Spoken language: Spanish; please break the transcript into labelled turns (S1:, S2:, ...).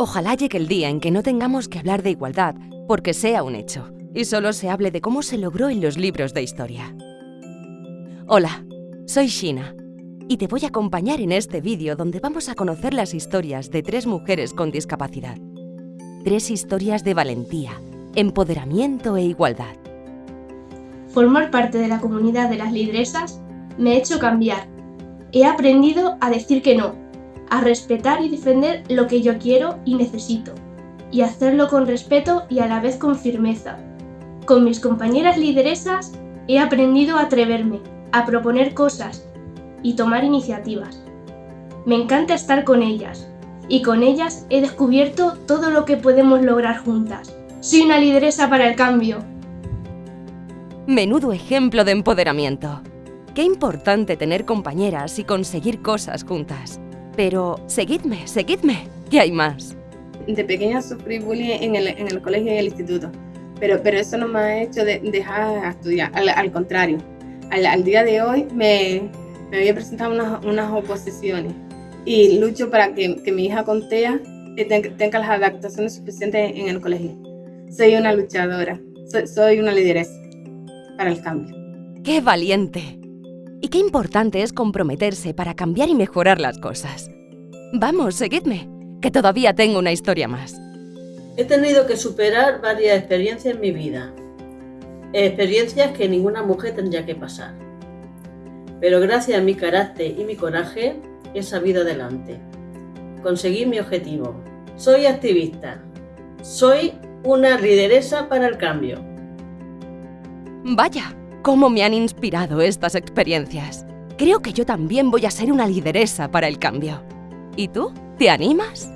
S1: Ojalá llegue el día en que no tengamos que hablar de igualdad, porque sea un hecho, y solo se hable de cómo se logró en los libros de historia. Hola, soy Shina, y te voy a acompañar en este vídeo donde vamos a conocer las historias de tres mujeres con discapacidad. Tres historias de valentía, empoderamiento e igualdad.
S2: Formar parte de la comunidad de las lideresas me ha hecho cambiar. He aprendido a decir que no, a respetar y defender lo que yo quiero y necesito, y hacerlo con respeto y a la vez con firmeza. Con mis compañeras lideresas he aprendido a atreverme, a proponer cosas y tomar iniciativas. Me encanta estar con ellas, y con ellas he descubierto todo lo que podemos lograr juntas. Soy una lideresa para el cambio.
S1: Menudo ejemplo de empoderamiento. Qué importante tener compañeras y conseguir cosas juntas. Pero seguidme, seguidme, que hay más.
S3: De pequeña sufrí bullying en el, en el colegio y en el instituto, pero, pero eso no me ha hecho de, dejar de estudiar, al, al contrario. Al, al, día de hoy me, me había presentado unas, unas oposiciones y lucho para que, que mi hija con TEA tenga, tenga las adaptaciones suficientes en el colegio. Soy una luchadora, soy, soy una lideresa para el cambio.
S1: ¡Qué valiente! Y qué importante es comprometerse para cambiar y mejorar las cosas. Vamos, seguidme, que todavía tengo una historia más.
S4: He tenido que superar varias experiencias en mi vida. Experiencias que ninguna mujer tendría que pasar. Pero gracias a mi carácter y mi coraje, he sabido adelante. Conseguí mi objetivo. Soy activista. Soy una lideresa para el cambio.
S1: Vaya, cómo me han inspirado estas experiencias. Creo que yo también voy a ser una lideresa para el cambio. ¿Y tú? ¿Te animas?